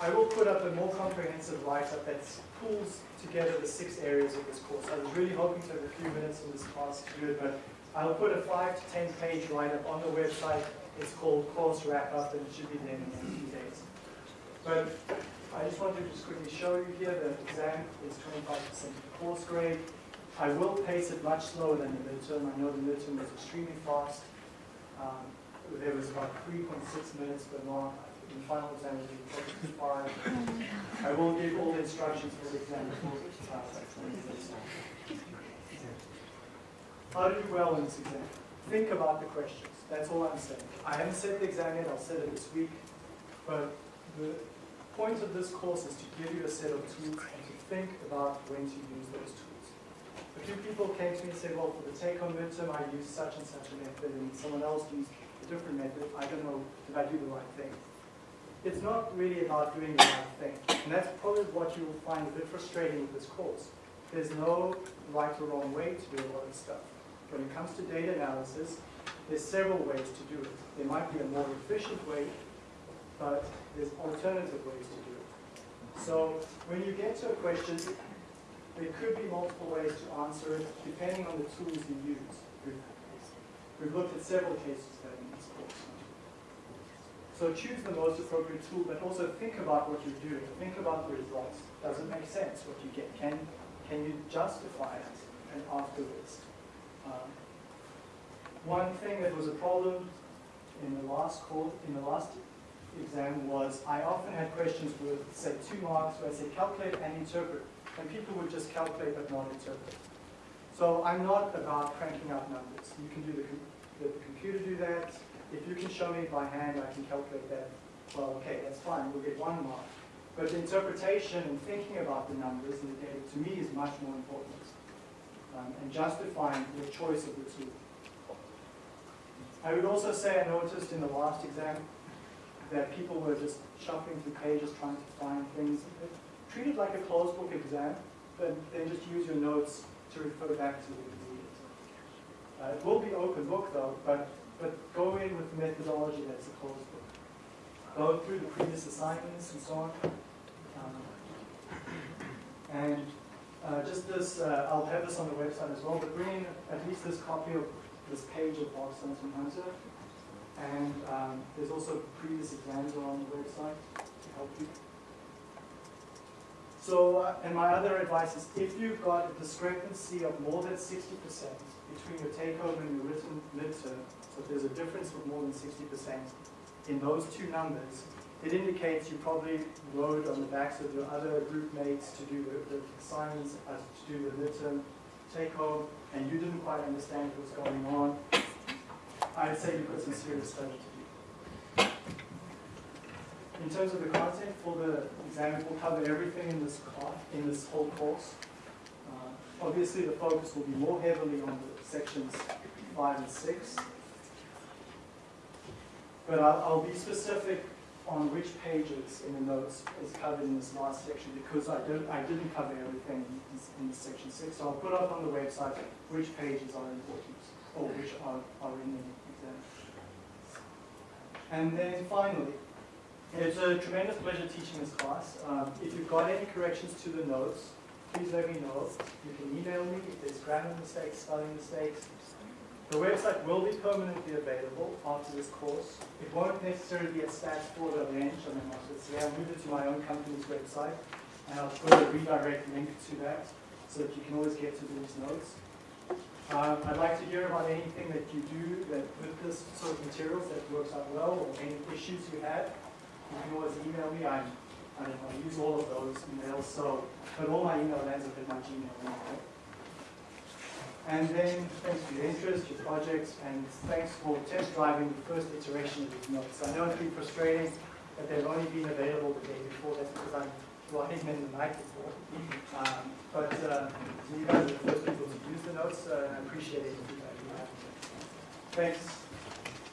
I will put up a more comprehensive write-up that pulls together the six areas of this course. I was really hoping to have a few minutes in this class to do it, but I'll put a five to ten page write-up on the website. It's called Course Wrap-Up and it should be there in next few days. But I just wanted to just quickly show you here the exam is 25% of the course grade. I will pace it much slower than the midterm. I know the midterm was extremely fast. Um, there was about 3.6 minutes but not In the final exam, it be five. I will give all the instructions for the exam How to do well in this exam? Think about the questions. That's all I'm saying. I haven't set the exam yet. I'll set it this week. But the point of this course is to give you a set of tools and to think about when to use those tools. A few people came to me and said, well, for the take-home midterm, I used such and such a method, and someone else used different method. I don't know, did I do the right thing? It's not really about doing the right thing. And that's probably what you will find a bit frustrating with this course. There's no right or wrong way to do a lot of stuff. When it comes to data analysis, there's several ways to do it. There might be a more efficient way, but there's alternative ways to do it. So when you get to a question, there could be multiple ways to answer it, depending on the tools you use. We've, looked at several cases that in this course. So choose the most appropriate tool, but also think about what you're doing. Think about the results. Does it make sense what you get? Can, can you justify it and afterwards? Um, one thing that was a problem in the last call, in the last exam was I often had questions with, say, two marks where I say calculate and interpret, and people would just calculate but not interpret. So I'm not about cranking out numbers. You can do the, the computer do that. If you can show me by hand, I can calculate that. Well, okay, that's fine. We'll get one mark. But interpretation and thinking about the numbers and the data, to me, is much more important. Um, and justifying the choice of the tool. I would also say I noticed in the last exam that people were just shuffling through pages trying to find things. Treat it like a closed book exam, but then just use your notes to refer back to when you need it. Uh, it will be open book though, but, but go in with the methodology that's a closed book. Go through the previous assignments and so on. Um, and uh, just this, uh, I'll have this on the website as well, but bring in at least this copy of this page of Box and Hunter. And um, there's also previous exams on the website to help you. So, uh, and my other advice is if you've got a discrepancy of more than 60% between your take-home and your written midterm, so if there's a difference of more than 60% in those two numbers, it indicates you probably rode on the backs of your other group mates to do the, assignments, uh, to do the midterm take-home, and you didn't quite understand what was going on. I'd say you've got some serious study to do. In terms of the content for the exam, we'll cover everything in this class, in this whole course. Uh, obviously, the focus will be more heavily on the sections five and six. But I'll, I'll be specific on which pages in the notes is covered in this last section because I, did, I didn't cover everything in, in section 6. So I'll put up on the website which pages are important or which are, are in the exam. And then finally, it's a tremendous pleasure teaching this class. Um, if you've got any corrections to the notes, please let me know. You can email me if there's grammar mistakes, spelling mistakes, the website will be permanently available after this course. It won't necessarily be a stats4.leng, I mean, I'll move it to my own company's website, and I'll put a redirect link to that so that you can always get to these notes. Um, I'd like to hear about anything that you do that with this sort of materials that works out well, or any issues you have. Email me. I'm, I don't know, I use all of those emails, so, but all my email ends up in my Gmail. And then thanks for your interest, your projects, and thanks for test driving the first iteration of these notes. I know it's been frustrating that they've only been available the day before. That's because I'm writing them the night before. Um, but uh, you guys are the first people to use the notes, and I appreciate it. Thanks.